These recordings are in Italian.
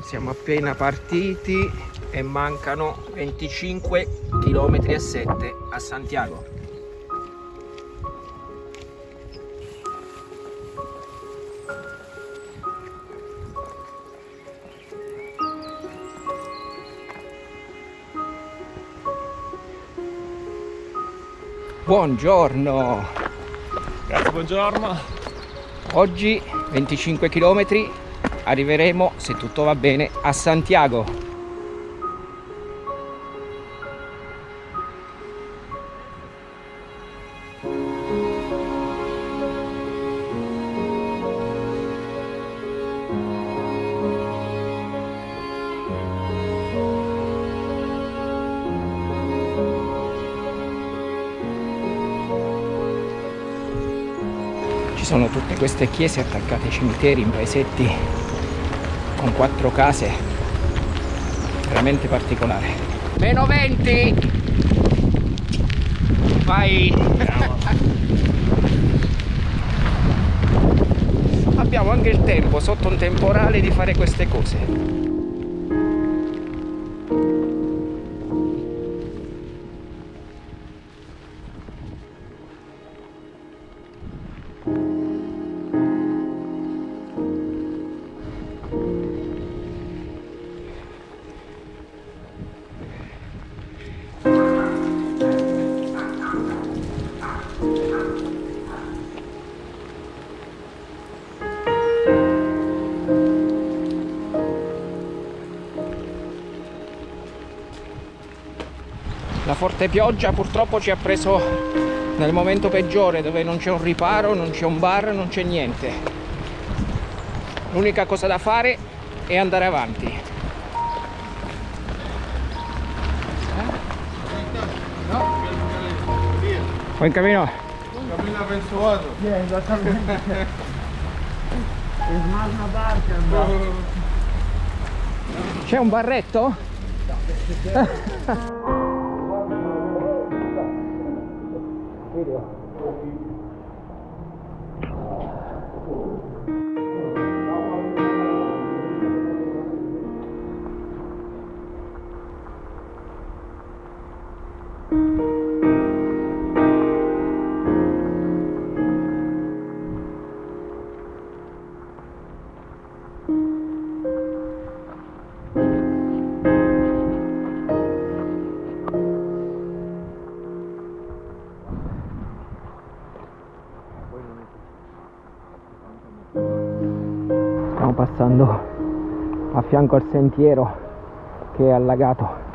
siamo appena partiti e mancano 25 km e 7 a Santiago Buongiorno! Grazie, buongiorno! Oggi 25 km arriveremo, se tutto va bene, a Santiago. sono tutte queste chiese attaccate ai cimiteri in paesetti con quattro case. Veramente particolare. Meno 20 vai! Abbiamo anche il tempo sotto un temporale di fare queste cose forte pioggia purtroppo ci ha preso nel momento peggiore dove non c'è un riparo, non c'è un bar, non c'è niente. L'unica cosa da fare è andare avanti. No? O in cammino? Cammina verso Vado. Sì, esattamente. Barca. C'è un barretto? Stiamo passando a fianco al sentiero che è allagato.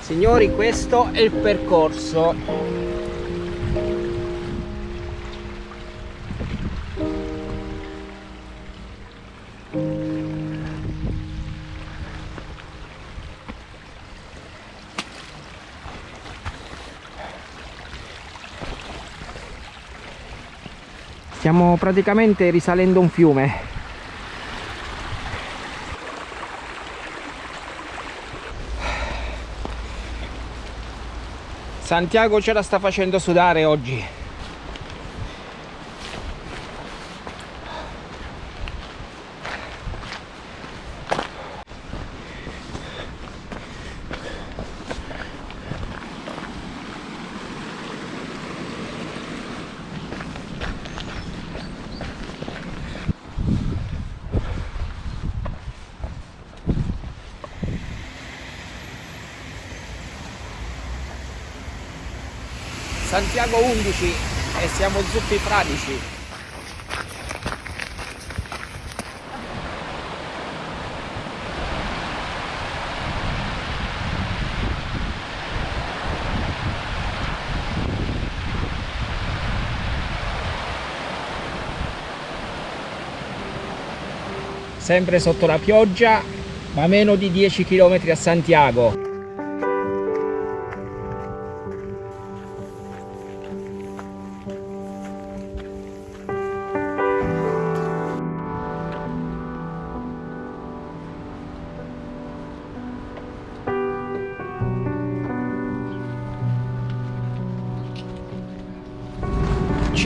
Signori, questo è il percorso. Stiamo praticamente risalendo un fiume. Santiago ce la sta facendo sudare oggi. Santiago 11 e siamo zuppi fradici. Sempre sotto la pioggia, ma meno di 10 km a Santiago.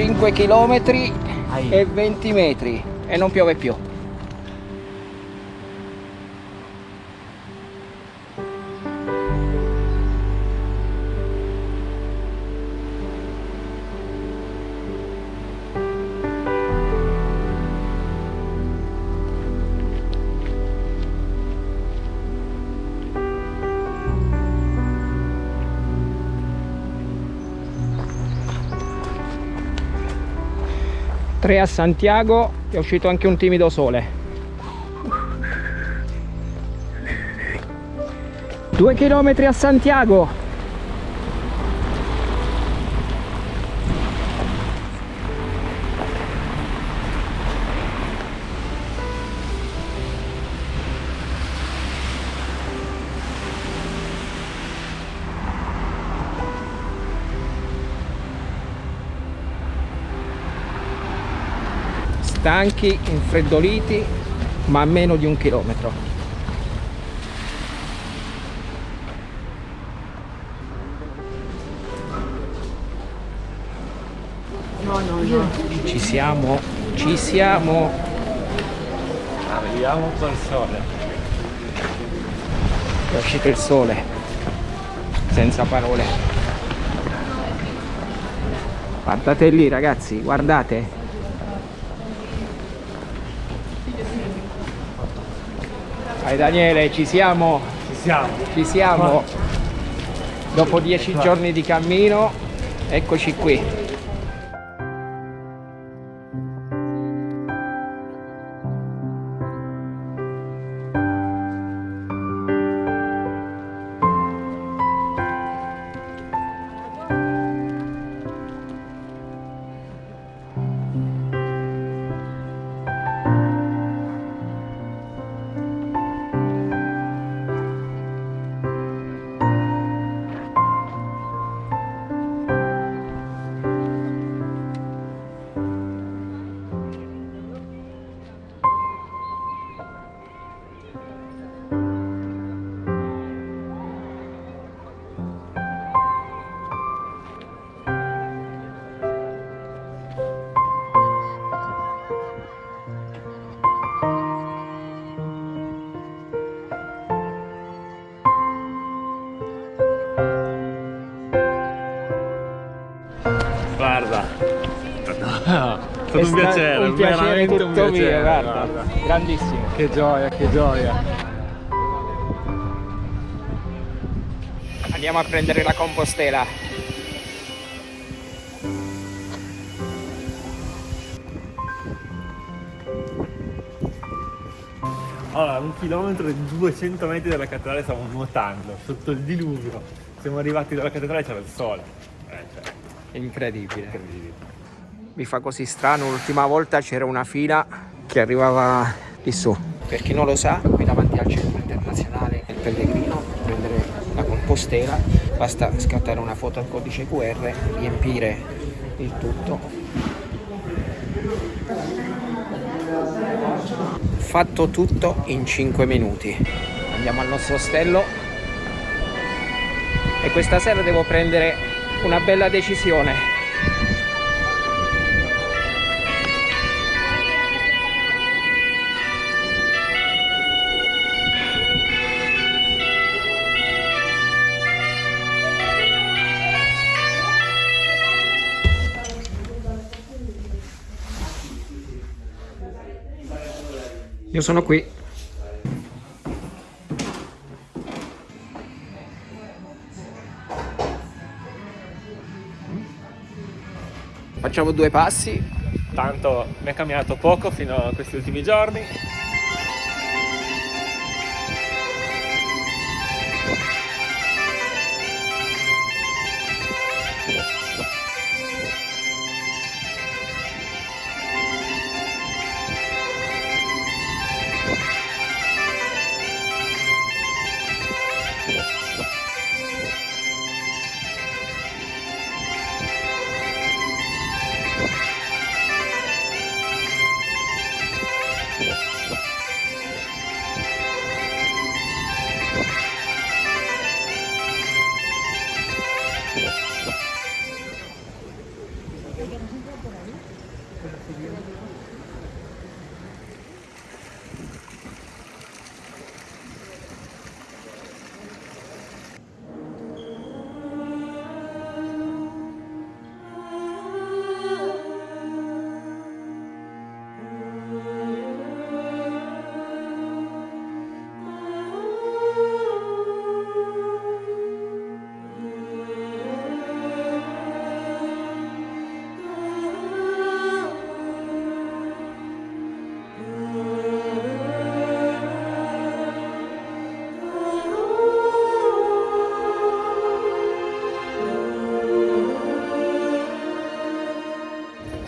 5 km e 20 metri e non piove più. Tre a Santiago è uscito anche un timido sole. Due chilometri a Santiago. Stanchi, infreddoliti, ma a meno di un chilometro. No, no, no. Ci siamo, ci siamo. Arriviamo col sole. È uscito il sole, senza parole. Guardate lì ragazzi, guardate. Vai Daniele, ci siamo, Ci siamo. ci siamo. Dopo dieci giorni di cammino, eccoci qui. Un piacere tutto un piacere. mio, guarda. guarda. Grandissimo. Che gioia, che gioia. Andiamo a prendere la compostela. Allora, un chilometro e 200 metri dalla cattedrale stavamo nuotando sotto il diluvio. Siamo arrivati dalla cattedrale e c'era il sole. Eh, cioè, Incredibile. incredibile. Mi fa così strano, l'ultima volta c'era una fila che arrivava lì su. Per chi non lo sa, qui davanti al centro internazionale del pellegrino, prendere la compostela, basta scattare una foto al codice QR, riempire il tutto. Fatto tutto in 5 minuti. Andiamo al nostro ostello e questa sera devo prendere una bella decisione. Io sono qui. Facciamo due passi. Tanto mi è cambiato poco fino a questi ultimi giorni.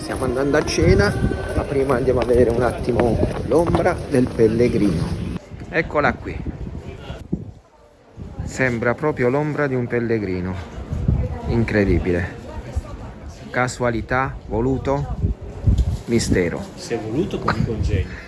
Stiamo andando a cena, ma prima andiamo a vedere un attimo l'ombra del pellegrino. Eccola qui. Sembra proprio l'ombra di un pellegrino. Incredibile. Casualità, voluto, mistero. Se è voluto come congegno.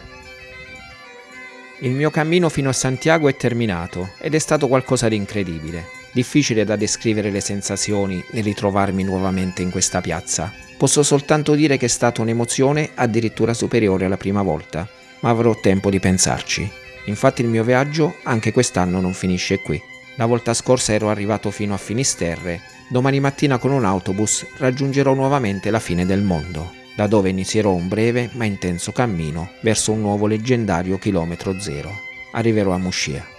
Il mio cammino fino a Santiago è terminato ed è stato qualcosa di incredibile. Difficile da descrivere le sensazioni nel ritrovarmi nuovamente in questa piazza. Posso soltanto dire che è stata un'emozione addirittura superiore alla prima volta, ma avrò tempo di pensarci. Infatti il mio viaggio anche quest'anno non finisce qui. La volta scorsa ero arrivato fino a Finisterre, domani mattina con un autobus raggiungerò nuovamente la fine del mondo da dove inizierò un breve ma intenso cammino verso un nuovo leggendario chilometro zero. Arriverò a Muscia.